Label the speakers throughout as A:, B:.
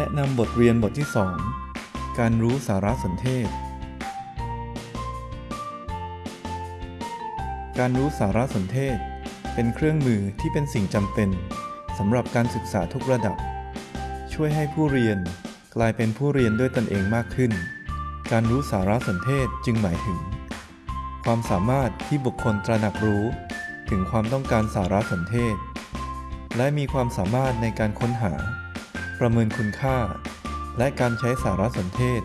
A: แนะนำบทเรียนบทที่ 2 การรู้สารสนเทศ การรู้สารสนเทศ เป็นเครื่องมือที่เป็นสิ่งจำเป็นสำหรับการศึกษาทุกระดับ ช่วยให้ผู้เรียนกลายเป็นผู้เรียนด้วยตนเองมากขึ้น การรู้สารสนเทศจึงหมายถึง ความสามารถที่บุคคลตระหนักรู้ ถึงความต้องการสารสนเทศ และมีความสามารถในการค้นหา ประเมินคุณค่า และการใช้สารสนเทศ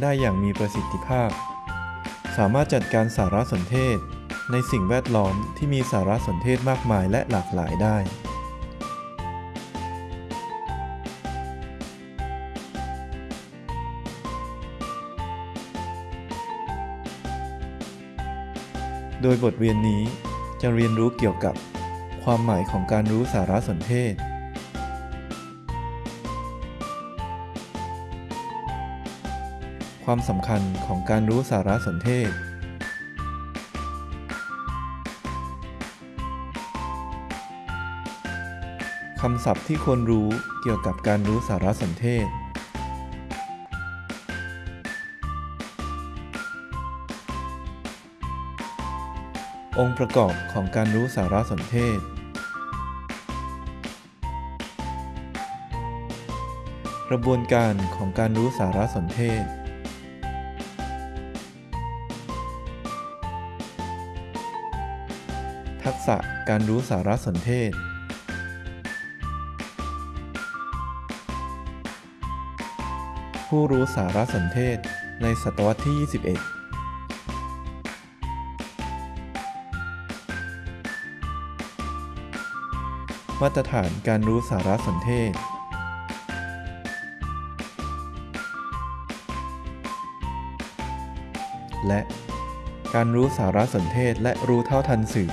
A: ได้อย่างมีประสิทธิภาพ สามารถจัดการสารสนเทศในสิ่งแวดล้อมที่มีสารสนเทศมากมายและหลากหลายได้ โดยบทเรียนนี้จะเรียนรู้เกี่ยวกับความหมายของการรู้สารสนเทศ ความสำคัญของการรู้สารสนเทศ คำศัพท์ที่ควรรู้เกี่ยวกับการรู้สารสนเทศ องค์ประกอบของการรู้สารสนเทศ กระบวนการของการรู้สารสนเทศ ษะการรู้สารสนเทศ ผู้รู้สารสนเทศในศตวรรษที่ 21มาตรฐานการรู้สารสนเทศ และการรู้สารสนเทศและรู้เท่าทันสื่อ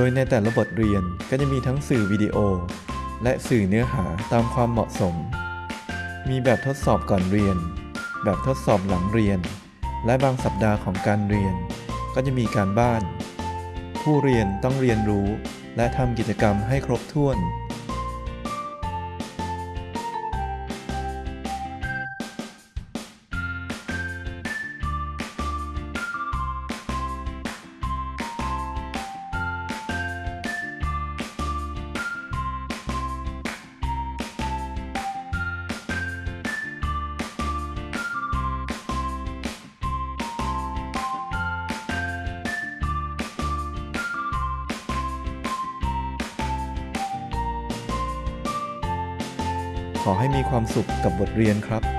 A: โดยในแต่ละบทเรียนก็จะมีทั้งสื่อวิดีโอ และสื่อเนื้อหาตามความเหมาะสม มีแบบทดสอบก่อนเรียน แบบทดสอบหลังเรียน และบางสัปดาห์ของการเรียน ก็จะมีการบ้าน ผู้เรียนต้องเรียนรู้ และทำกิจกรรมให้ครบถ้วน ขอให้มีความสุขกับบทเรียนครับ